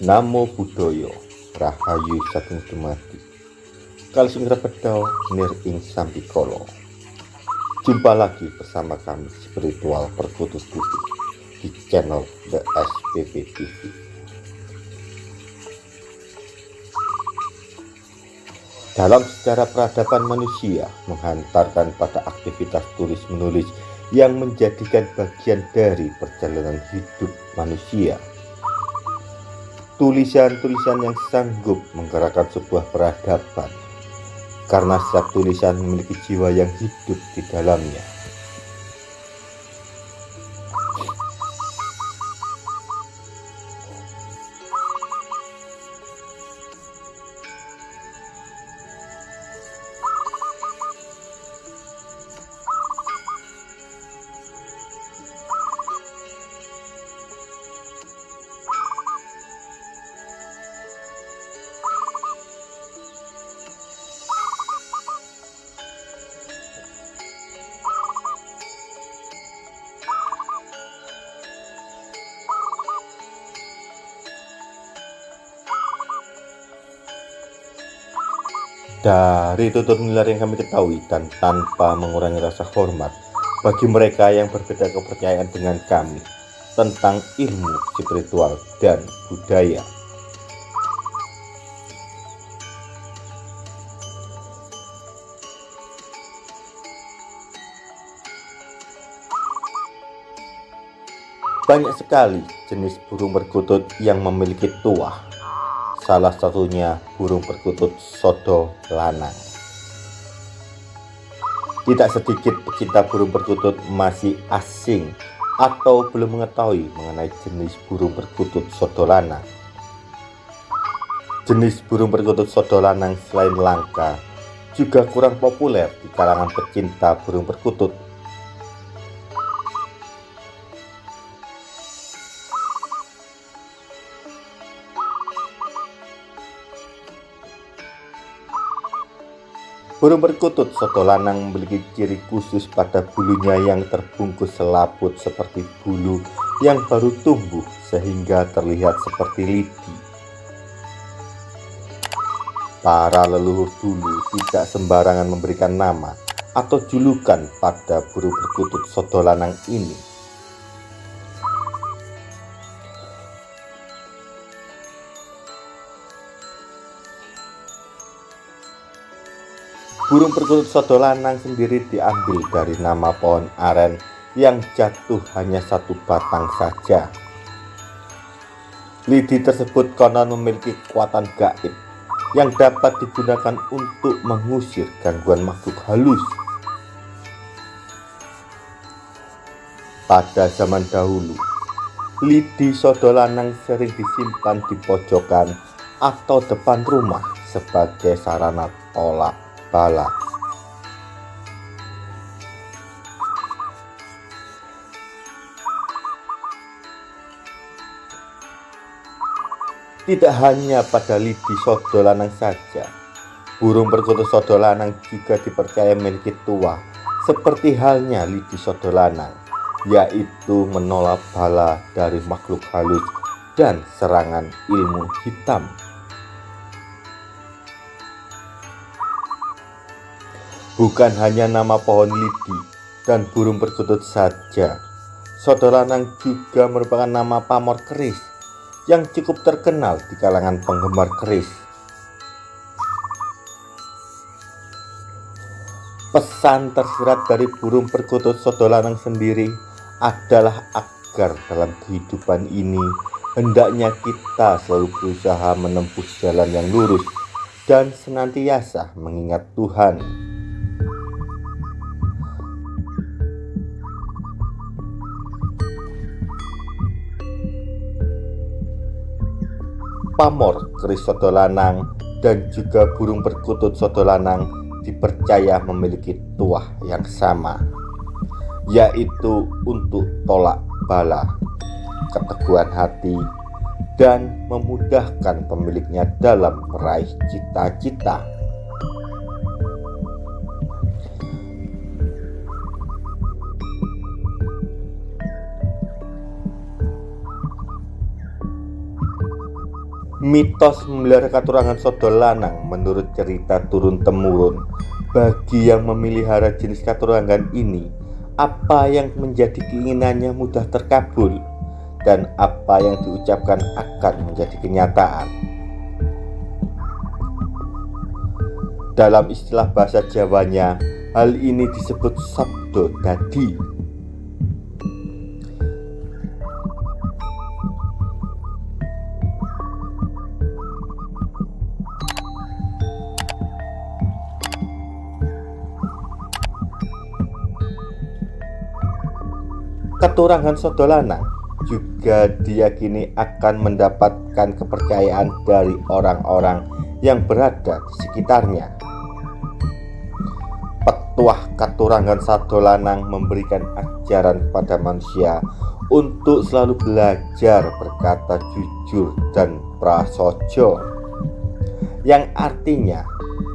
Namo Buddhaya Rahayu Sagung Dumadi. Kali sing repedau nir ing sambikala. Jumpa lagi bersama kami spiritual perkutut putih di channel The SPP TV Dalam sejarah peradaban manusia menghantarkan pada aktivitas tulis menulis yang menjadikan bagian dari perjalanan hidup manusia. Tulisan-tulisan yang sanggup menggerakkan sebuah peradaban, karena setiap tulisan memiliki jiwa yang hidup di dalamnya. Dari tutur nilai yang kami ketahui dan tanpa mengurangi rasa hormat bagi mereka yang berbeda kepercayaan dengan kami tentang ilmu spiritual dan budaya. Banyak sekali jenis burung perkutut yang memiliki tuah salah satunya burung perkutut sodo lanang. Tidak sedikit pecinta burung perkutut masih asing atau belum mengetahui mengenai jenis burung perkutut sodo lanang. Jenis burung perkutut sodo lanang selain langka juga kurang populer di kalangan pecinta burung perkutut Burung perkutut soto lanang memiliki ciri khusus pada bulunya yang terbungkus selaput seperti bulu yang baru tumbuh sehingga terlihat seperti lidi. Para leluhur dulu tidak sembarangan memberikan nama atau julukan pada burung perkutut soto lanang ini Burung perkutut sodo lanang sendiri diambil dari nama pohon aren yang jatuh hanya satu batang saja. Lidi tersebut konon memiliki kekuatan gaib yang dapat digunakan untuk mengusir gangguan makhluk halus. Pada zaman dahulu, lidi sodo lanang sering disimpan di pojokan atau depan rumah sebagai sarana tolak bala. Tidak hanya pada lidi sodo lanang saja, burung perkutut sodo lanang juga dipercaya memiliki tua, seperti halnya lidi sodo lanang, yaitu menolak bala dari makhluk halus dan serangan ilmu hitam. Bukan hanya nama pohon lidi dan burung perkutut saja. Saudara Nang juga merupakan nama pamor keris yang cukup terkenal di kalangan penggemar keris. Pesan tersirat dari burung perkutut Sodolanang sendiri adalah agar dalam kehidupan ini hendaknya kita selalu berusaha menempuh jalan yang lurus dan senantiasa mengingat Tuhan pamor keris soto lanang dan juga burung perkutut soto lanang dipercaya memiliki tuah yang sama yaitu untuk tolak bala keteguhan hati dan memudahkan pemiliknya dalam meraih cita-cita Mitos memelihara katurangan soto lanang menurut cerita turun-temurun bagi yang memelihara jenis katurangan ini apa yang menjadi keinginannya mudah terkabul? Dan apa yang diucapkan akan menjadi kenyataan? Dalam istilah bahasa Jawanya hal ini disebut sabdo dadi Keturangan Sodolanang juga diyakini akan mendapatkan kepercayaan dari orang-orang yang berada di sekitarnya. Petuah Katurangan Sadolanang memberikan ajaran kepada manusia untuk selalu belajar berkata jujur dan prasojo yang artinya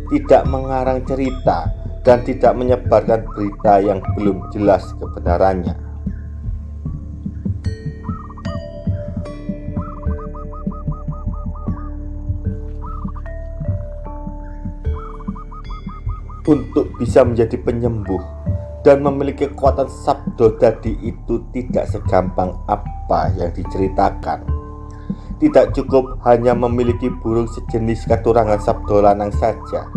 tidak mengarang cerita dan tidak menyebarkan berita yang belum jelas kebenarannya. Untuk bisa menjadi penyembuh dan memiliki kekuatan sabdo dadi itu tidak segampang apa yang diceritakan. Tidak cukup hanya memiliki burung sejenis keturangan sabdo lanang saja.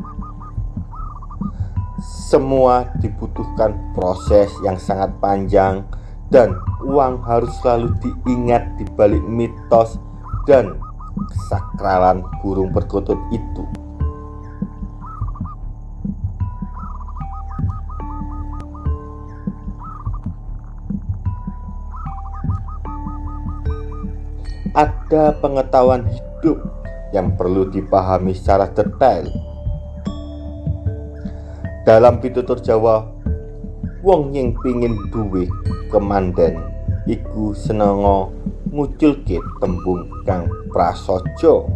Semua dibutuhkan proses yang sangat panjang dan uang harus selalu diingat di balik mitos dan kesakralan burung perkutut itu. Ada pengetahuan hidup yang perlu dipahami secara detail. Dalam pitutur Jawa, wong yang pingin duwe kemanden iku senengo nguculke tembung kang prasojo.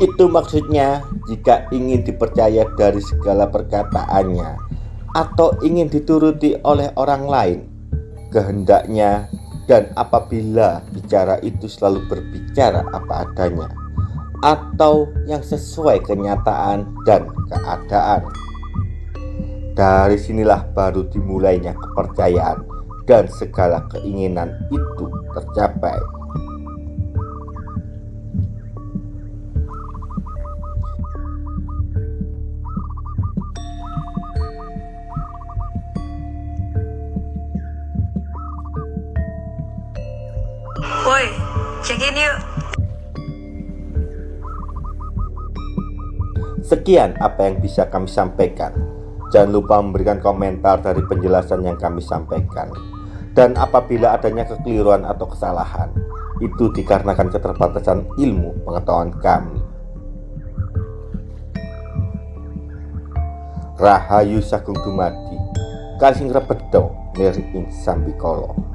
Itu maksudnya jika ingin dipercaya dari segala perkataannya atau ingin dituruti oleh orang lain, kehendaknya dan apabila bicara itu selalu berbicara apa adanya atau yang sesuai kenyataan dan keadaan. Dari sinilah baru dimulainya kepercayaan dan segala keinginan itu tercapai. Woi, check in yuk. Sekian apa yang bisa kami sampaikan. Jangan lupa memberikan komentar dari penjelasan yang kami sampaikan. Dan apabila adanya kekeliruan atau kesalahan, itu dikarenakan keterbatasan ilmu pengetahuan kami. Rahayu Sagung Dumadi, Kalsing Rebedo, Neri Sambikolo.